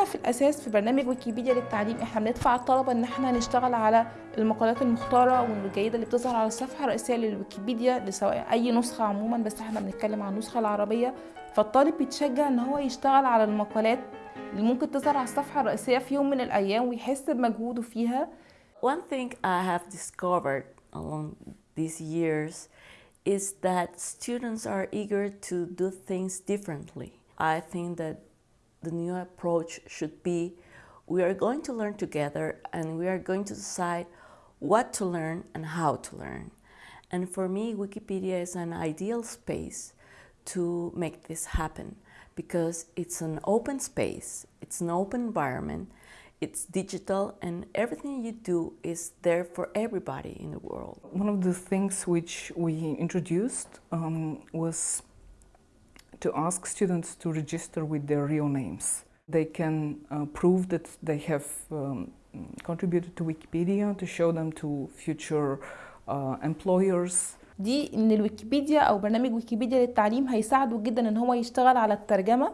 هدفنا في الأساس في برنامج ويكيبيديا للتعليم إحنا بندفع الطلبة ان إحنا نشتغل على المقالات المختارة والجيدة اللي بتظهر على الصفحة الرئيسية للويكيبيديا لسواء أي نسخة عموما بس إحنا بنتكلم عن النسخة العربية فالطالب بيتشجع ان هو يشتغل على المقالات اللي ممكن تظهر على الصفحة الرئيسية في يوم من الأيام ويحس بمجهوده فيها One thing I have discovered along these years is that students are eager to do things differently. I think that the new approach should be we are going to learn together and we are going to decide what to learn and how to learn. And for me, Wikipedia is an ideal space to make this happen because it's an open space, it's an open environment, it's digital, and everything you do is there for everybody in the world. One of the things which we introduced um, was to ask students to register with their real names. They can uh, prove that they have um, contributed to Wikipedia to show them to future uh, employers. دي ان الويكيبيديا أو برنامج ويكيبيديا للتعليم هيساعده جدا ان هو يشتغل على الترجمه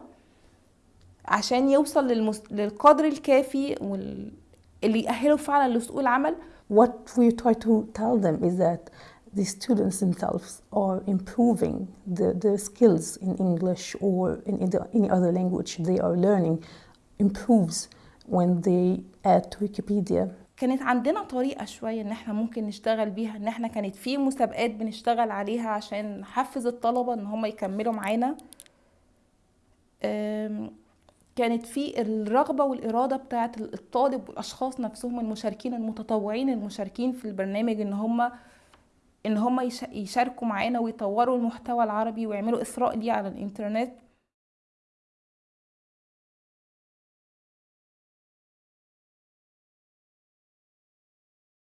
عشان يوصل للمس... للقدر الكافي وال... اللي يأهله فعلا لسوق العمل What we try to tell them is that the students themselves are improving the, their skills in English or in either- any other language they are learning improves when they add to Wikipedia. كانت عندنا طريقة شوية إن إحنا ممكن نشتغل بيها إن إحنا كانت في مسابقات بنشتغل عليها عشان نحفز الطلبة إن هم يكملوا معانا كانت في الرغبة والإرادة بتاعة الطالب والأشخاص نفسهم المشاركين المتطوعين المشاركين في البرنامج إن هم إن هم يش- يشاركوا معانا ويطوروا المحتوى العربي ويعملوا إثراء ليه على الإنترنت.